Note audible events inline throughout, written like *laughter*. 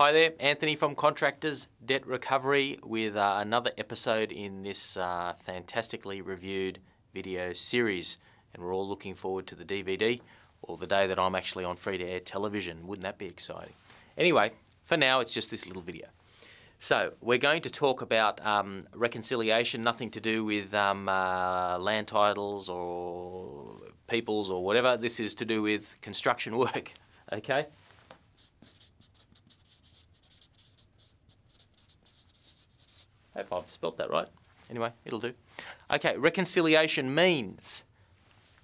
Hi there, Anthony from Contractors Debt Recovery with uh, another episode in this uh, fantastically reviewed video series. And we're all looking forward to the DVD or the day that I'm actually on free to air television. Wouldn't that be exciting? Anyway, for now, it's just this little video. So, we're going to talk about um, reconciliation, nothing to do with um, uh, land titles or peoples or whatever. This is to do with construction work, *laughs* okay? Hope I've spelt that right. Anyway, it'll do. Okay, reconciliation means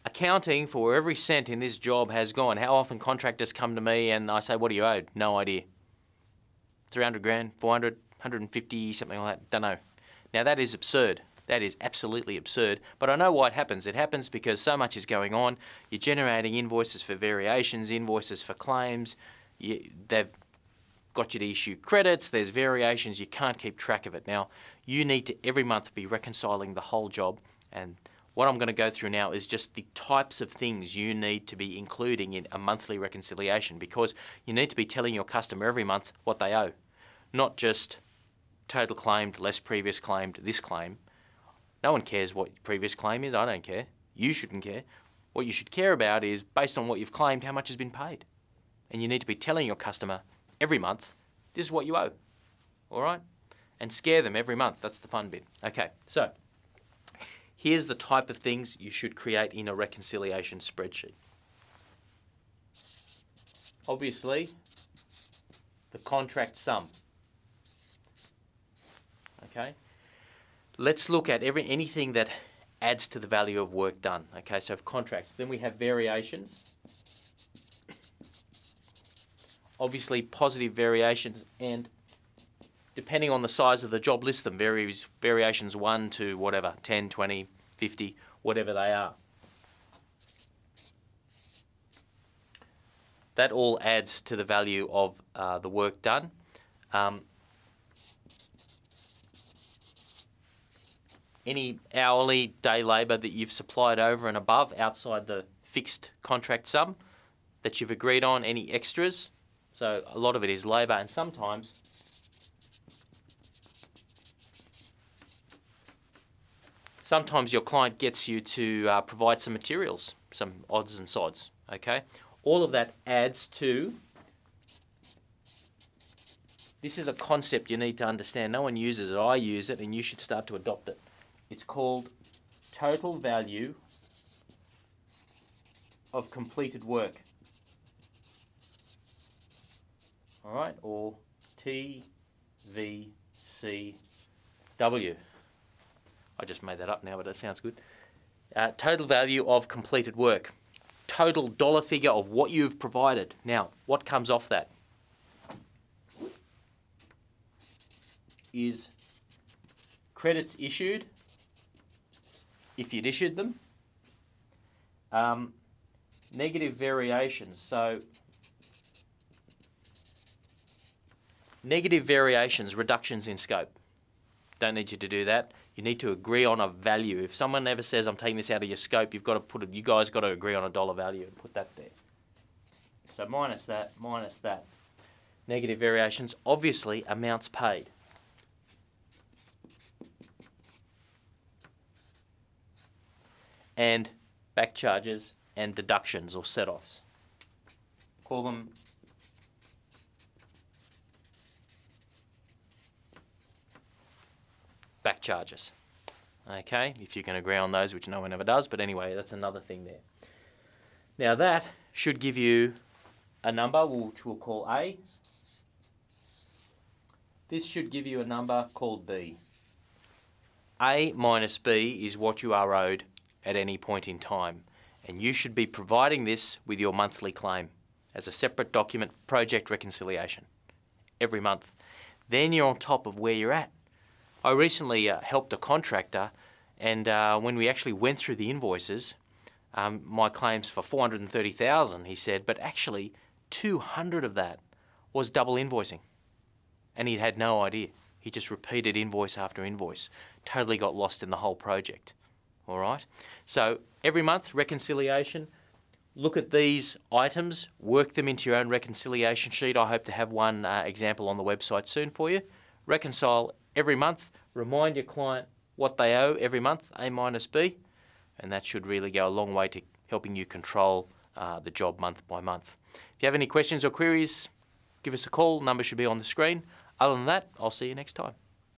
accounting for where every cent in this job has gone. How often contractors come to me and I say, what do you owed? No idea. 300 grand, 400, 150, something like that, don't know. Now that is absurd. That is absolutely absurd. But I know why it happens. It happens because so much is going on. You're generating invoices for variations, invoices for claims. You, they've got you to issue credits, there's variations, you can't keep track of it. Now, you need to every month be reconciling the whole job and what I'm going to go through now is just the types of things you need to be including in a monthly reconciliation because you need to be telling your customer every month what they owe, not just total claimed, less previous claimed, this claim. No one cares what previous claim is, I don't care. You shouldn't care. What you should care about is based on what you've claimed, how much has been paid. And you need to be telling your customer every month, this is what you owe. All right? And scare them every month. That's the fun bit. Okay, so here's the type of things you should create in a reconciliation spreadsheet. Obviously, the contract sum. Okay? Let's look at every anything that adds to the value of work done. Okay, so contracts. Then we have variations obviously positive variations and depending on the size of the job list them varies variations 1 to whatever 10 20 50 whatever they are. That all adds to the value of uh, the work done. Um, any hourly day labour that you've supplied over and above outside the fixed contract sum that you've agreed on any extras so a lot of it is labour and sometimes sometimes your client gets you to uh, provide some materials, some odds and sods, okay? All of that adds to this is a concept you need to understand. No one uses it. I use it and you should start to adopt it. It's called total value of completed work all right, or TVCW. I just made that up now, but it sounds good. Uh, total value of completed work. Total dollar figure of what you've provided. Now, what comes off that? Is credits issued, if you'd issued them, um, negative variations. So Negative variations, reductions in scope. Don't need you to do that. You need to agree on a value. If someone ever says, I'm taking this out of your scope, you've got to put it, you guys got to agree on a dollar value and put that there. So minus that, minus that. Negative variations, obviously amounts paid. And back charges and deductions or set-offs. Call them back charges. Okay, if you can agree on those, which no one ever does, but anyway, that's another thing there. Now that should give you a number, which we'll call A. This should give you a number called B. A minus B is what you are owed at any point in time, and you should be providing this with your monthly claim as a separate document project reconciliation every month. Then you're on top of where you're at. I recently uh, helped a contractor and uh, when we actually went through the invoices, um, my claims for 430,000, he said, but actually 200 of that was double invoicing. And he had no idea. He just repeated invoice after invoice. Totally got lost in the whole project. All right? So every month, reconciliation, look at these items, work them into your own reconciliation sheet. I hope to have one uh, example on the website soon for you. Reconcile every month, remind your client what they owe every month, A minus B, and that should really go a long way to helping you control uh, the job month by month. If you have any questions or queries, give us a call. Number should be on the screen. Other than that, I'll see you next time.